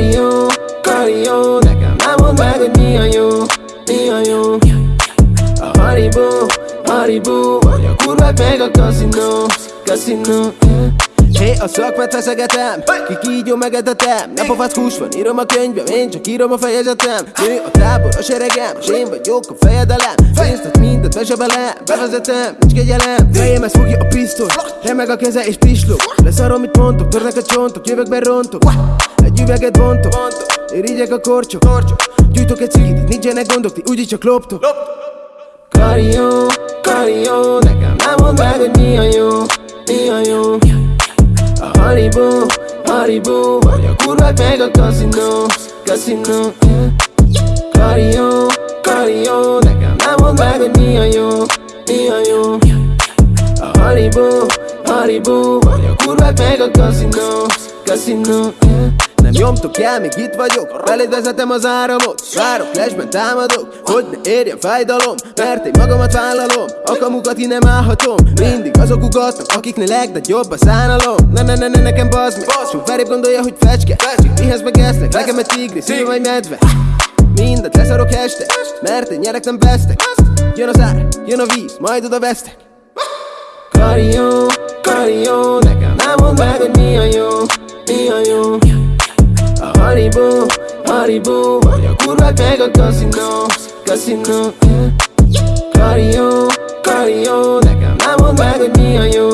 Kardió, kardió Nekem nem mondd meg, hogy mi a jó Mi a jó. A Haribo, Haribo. Vagy a kurvák meg a kaszinó Kaszinó, yeah. Hé, a szakmát feszegetem, ki kígyó megetetem Nem pofát hús van, írom a könyvem, én csak írom a fejezetem. Nő a tábor, a seregem, és én vagyok a fejedelem. Pénzt mindent bezsebelem, bevezetem, nincs kegyelem. Fejem ezt fogja a pisztoly, remeg a keze és pislog. Leszarom, mit mondtok, törnek a csontok, jövök be rontok. Egy üveget bontok, irigyek a korcsok Gyújtok egy cigit, nincsenek gondok, ti úgyis csak loptok Karió, karió, nekem nem mondd meg, hogy mi a jó, mi a jó A Haribo, Haribo, vagy a kurvák meg a kaszinó, kaszinó. Karió, karió, nekem nem mondd meg, hogy mi a jó, mi a jó A Haribo, Haribo, vagy a kurvák meg a kaszinó, kaszinó, yeah. Nem nyomtok el, még itt vagyok. Beléd vezetem az áramot Várok, flashben támadok Hogy ne érjen fájdalom Mert én magamat vállalom A kamukat ki nem állhatom. Mindig azok ugatnak, akiknél legnagyobb a szánalom. Ne ne ne ne nekem bazd meg Sok felébb gondolja, hogy fecske. Mihez meg esznek, nekem egy tigris, szíve vagy medve. Mindent leszarok este Mert én nyerek, nem vesztek. Jön az ár, jön a víz, majd oda vesztek. Karió, Haribo, vagy a kurvák meg a kaszinó, kaszinó, yeah. Karió, karió, nekem nem mondd meg, hogy mi a jó,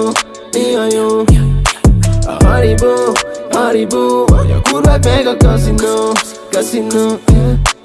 mi a jó A Haribo, Haribo, vagy a kurvák meg a kaszinó, kaszinó, yeah.